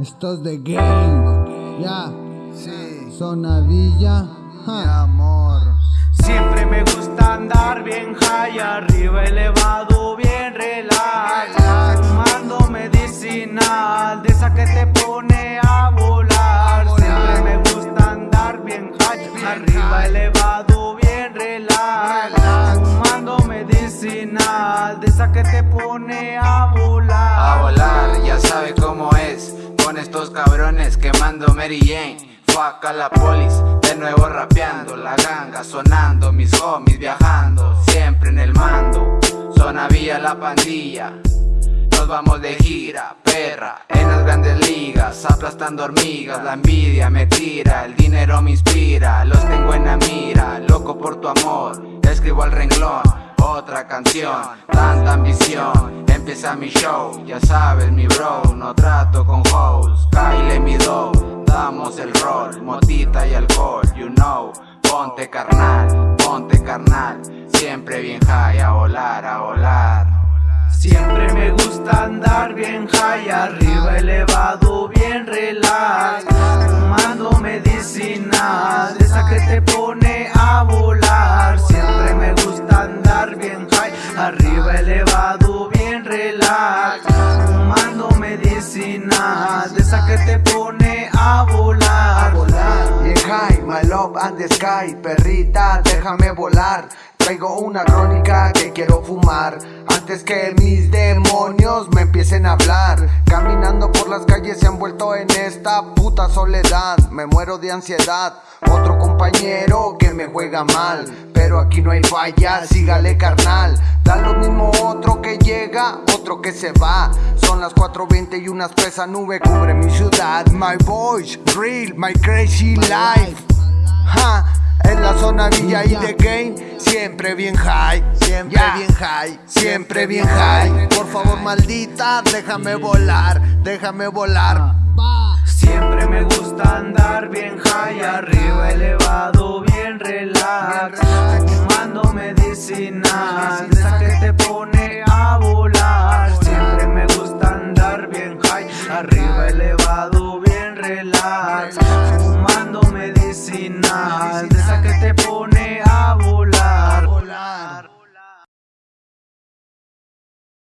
Estos de game, ya. Sí, Zona Villa, mi amor. Siempre me gusta andar bien high, arriba elevado, bien relax. Fumando medicinal, de esa que te pone a volar. Siempre me gusta andar bien high, arriba elevado, bien relax. Fumando medicinal, de esa que te pone a volar. A volar, ya sabe cómo es Con estos cabrones quemando Mary Jane. Fuck a la polis, de nuevo rapeando La ganga sonando, mis homies viajando Siempre en el mando, zona vía la pandilla nos vamos de gira, perra, en las grandes ligas Aplastando hormigas, la envidia me tira El dinero me inspira, los tengo en la mira Loco por tu amor, escribo al renglón Otra canción, tanta ambición Empieza mi show, ya sabes mi bro No trato con hoes, Kyle mi dough Damos el rol, motita y alcohol You know, ponte carnal, ponte carnal. Siempre bien high, a volar, a volar. Siempre me gusta andar bien high, arriba elevado, bien relax. Fumando medicina, de esa que te pone bien high, arriba elevado, bien relax. Fumando medicina, de esa que te pone a volar. Bien high, my love and the sky. Perrita, déjame volar. Traigo una crónica que quiero fumar. Antes que mis demonios me empiecen a hablar. Caminando por las calles se han vuelto en esta puta soledad. Me muero de ansiedad. Otro compañero me juega mal Pero aquí no hay falla, sígale carnal. Da lo mismo otro que llega, otro que se va. Son las 4.20 y una espesa nube cubre mi ciudad. My voice, real, my crazy life. Ja, en la zona Villa y de Game, siempre bien high, siempre bien high, siempre bien high. Por favor, maldita, déjame volar, déjame volar. Relax Fumando medicina, de esa que te pone a volar. Siempre me gusta andar bien high, arriba elevado, bien relax. Fumando medicina, de esa que te pone a volar